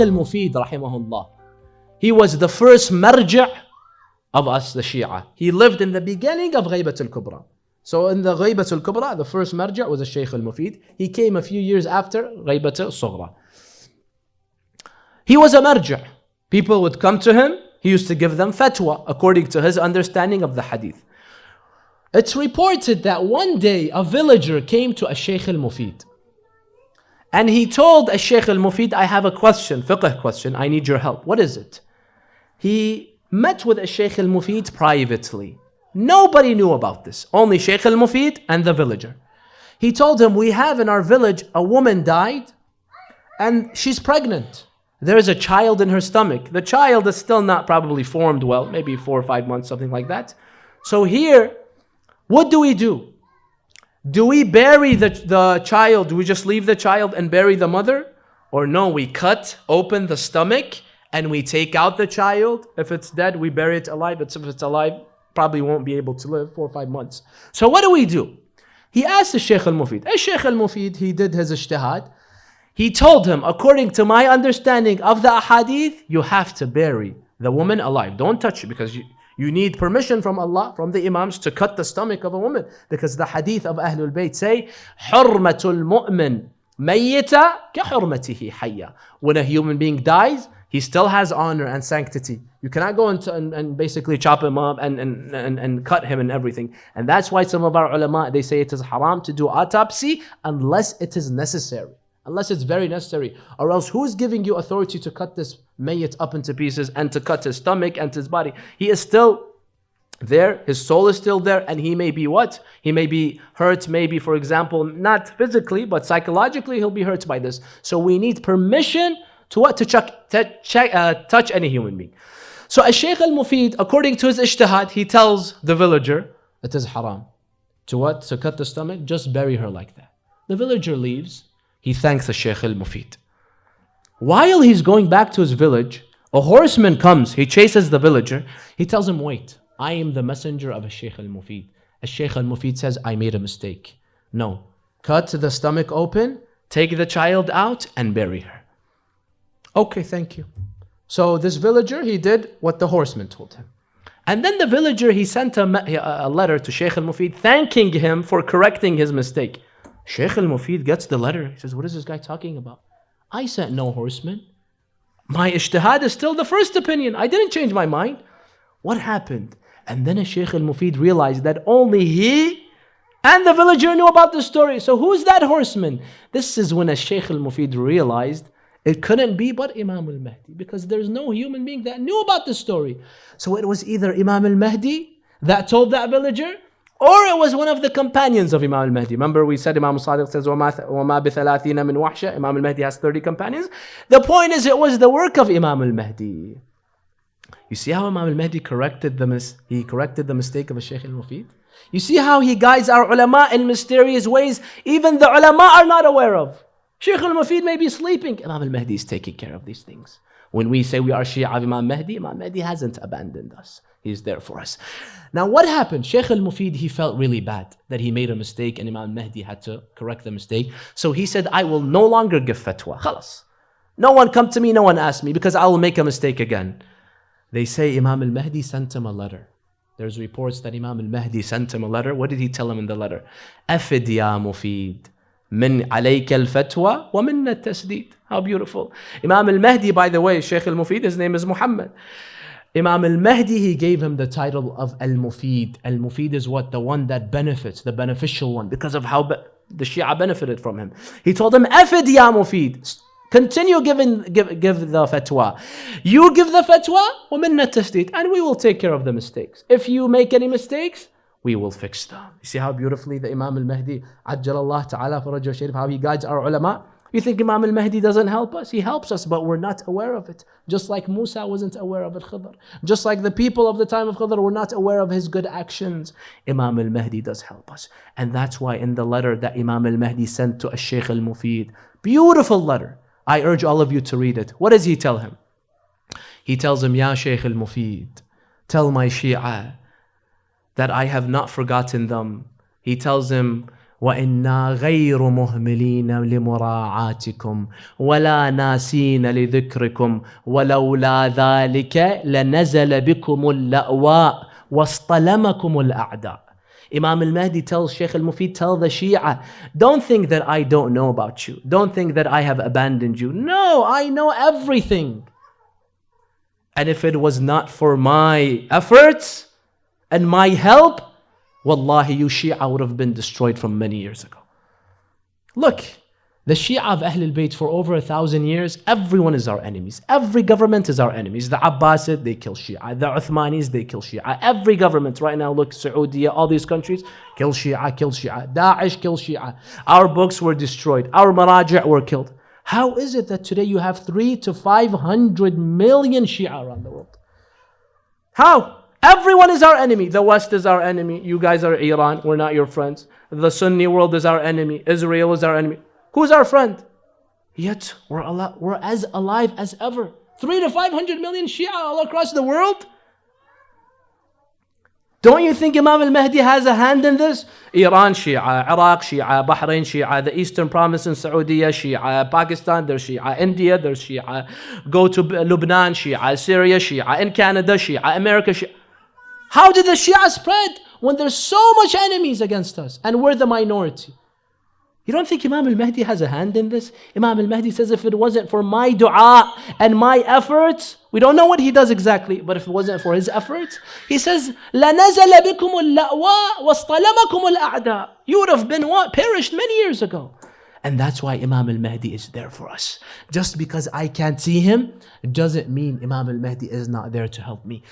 al-Mufid rahimahullah, he was the first marja' of us, the Shia. He lived in the beginning of Ghaybat al-Kubra. So in the Ghaybat al-Kubra, the first marja' was the Shaykh al-Mufid. He came a few years after Ghaybat al-Sughra. He was a marja'. People would come to him, he used to give them fatwa according to his understanding of the hadith. It's reported that one day a villager came to a Shaykh al-Mufid. And he told a Shaykh al-Mufid, I have a question, fiqh question, I need your help. What is it? He met with a Shaykh al-Mufid privately. Nobody knew about this, only Shaykh al-Mufid and the villager. He told him, we have in our village a woman died and she's pregnant. There is a child in her stomach. The child is still not probably formed well, maybe four or five months, something like that. So here, what do we do? Do we bury the, the child? Do we just leave the child and bury the mother? Or no, we cut open the stomach and we take out the child. If it's dead, we bury it alive. But if it's alive, probably won't be able to live four or five months. So what do we do? He asked the Shaykh al-Mufid. A Shaykh al-Mufid, he did his ijtihad. He told him, according to my understanding of the ahadith, you have to bury the woman alive. Don't touch it because you, you need permission from Allah, from the Imams to cut the stomach of a woman. Because the hadith of Ahlul Bayt say, حُرْمَةُ الْمُؤْمِنِ مَيِّتَ كَحُرْمَتِهِ حَيَّ When a human being dies, he still has honor and sanctity. You cannot go into, and, and basically chop him up and, and, and, and cut him and everything. And that's why some of our ulama, they say it is haram to do autopsy unless it is necessary unless it's very necessary. Or else, who's giving you authority to cut this mayyit up into pieces and to cut his stomach and his body? He is still there, his soul is still there, and he may be what? He may be hurt, maybe, for example, not physically, but psychologically, he'll be hurt by this. So we need permission to what? To, chuck, to check, uh, touch any human being. So a Shaykh al-Mufid, according to his ijtihad, he tells the villager, it is haram. To what? To cut the stomach? Just bury her like that. The villager leaves, he thanks the Shaykh al-Mufid. While he's going back to his village, a horseman comes, he chases the villager. He tells him, wait, I am the messenger of a Shaykh al-Mufid. A Shaykh al-Mufid says, I made a mistake. No, cut the stomach open, take the child out and bury her. Okay, thank you. So this villager, he did what the horseman told him. And then the villager, he sent a, a letter to Shaykh al-Mufid thanking him for correcting his mistake. Sheikh al-Mufid gets the letter. He says, what is this guy talking about? I sent no horsemen. My ijtihad is still the first opinion. I didn't change my mind. What happened? And then a Sheikh al-Mufid realized that only he and the villager knew about the story. So who's that horseman? This is when a Sheikh al-Mufid realized it couldn't be but Imam al-Mahdi because there's no human being that knew about the story. So it was either Imam al-Mahdi that told that villager or it was one of the companions of Imam al-Mahdi. Remember we said Imam al-Sadiq says, وَمَا بِثَلَاثِينَ مِنْ وَحْشَةٍ Imam al-Mahdi has 30 companions. The point is it was the work of Imam al-Mahdi. You see how Imam al-Mahdi corrected the, mis- he corrected the mistake of a Shaykh al-Mufid? You see how he guides our ulama in mysterious ways even the ulama are not aware of. Shaykh al-Mufid may be sleeping. Imam al-Mahdi is taking care of these things. When we say we are Shia of Imam Mahdi, Imam Mahdi hasn't abandoned us. He's there for us. Now what happened? Sheikh al-Mufid, he felt really bad that he made a mistake and Imam Mahdi had to correct the mistake. So he said, I will no longer give fatwa. Khalas. No one come to me, no one ask me because I will make a mistake again. They say Imam al-Mahdi sent him a letter. There's reports that Imam al-Mahdi sent him a letter. What did he tell him in the letter? Afid ya Mufid. من عليك الفتوى ومن التسديد. How beautiful. Imam al-Mahdi, by the way, Sheikh al-Mufid, his name is Muhammad. Imam al-Mahdi, he gave him the title of al-Mufid. Al-Mufid is what? The one that benefits, the beneficial one, because of how the Shia benefited from him. He told him, Afid ya Mufid. Continue giving, give, give the fatwa. You give the fatwa, وَمِنَّ التَّسْدِيد And we will take care of the mistakes. If you make any mistakes, we will fix them. You see how beautifully the Imam al-Mahdi, Ajjal Allah Ta'ala Farajah Sharif, how he guides our ulama. You think Imam al-Mahdi doesn't help us? He helps us, but we're not aware of it. Just like Musa wasn't aware of it, Khidr. Just like the people of the time of Khidr were not aware of his good actions. Imam al-Mahdi does help us. And that's why in the letter that Imam al-Mahdi sent to a Shaykh al-Mufid, beautiful letter. I urge all of you to read it. What does he tell him? He tells him, Ya Shaykh al-Mufid, tell my Shia that I have not forgotten them. He tells him, وأنا غير مهملين لمراعاتكم ولا ناسين لذكركم ولولا ذلك لنزل بكم اللأواء واصطلمكم الاعداء Imam al-Mahdi tells Sheikh al-Mufid, tell the Shia, don't think that I don't know about you. Don't think that I have abandoned you. No, I know everything. And if it was not for my efforts and my help, Wallahi, you Shia would have been destroyed from many years ago. Look, the Shia of Ahlul Bayt for over a thousand years, everyone is our enemies. Every government is our enemies. The Abbasid, they kill Shia. The Uthmanis, they kill Shia. Every government right now, look, Saudi, all these countries, kill Shia, kill Shia. Daesh, kill Shia. Our books were destroyed. Our maraja' were killed. How is it that today you have three to 500 million Shia around the world? How? Everyone is our enemy. The West is our enemy. You guys are Iran. We're not your friends. The Sunni world is our enemy. Israel is our enemy. Who's our friend? Yet we're, al- we're as alive as ever. Three to 500 million Shia all across the world. Don't you think Imam al-Mahdi has a hand in this? Iran Shia, Iraq Shia, Bahrain Shia, the Eastern Province in Saudi Shia, Pakistan there's Shia, India there's Shia, go to Lebanon Shia, Syria Shia, in Canada Shia, America Shia. How did the Shia spread when there's so much enemies against us and we're the minority? You don't think Imam al-Mahdi has a hand in this? Imam al-Mahdi says if it wasn't for my dua and my efforts, we don't know what he does exactly, but if it wasn't for his efforts, he says, لَنَزَلَ بِكُمُ اللَّأْوَى وَاصْطَلَمَكُمُ الْأَعْدَاء You would have been what? Perished many years ago. And that's why Imam al-Mahdi is there for us. Just because I can't see him doesn't mean Imam al-Mahdi is not there to help me.